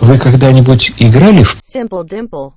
Вы когда-нибудь играли в Simple Dimple.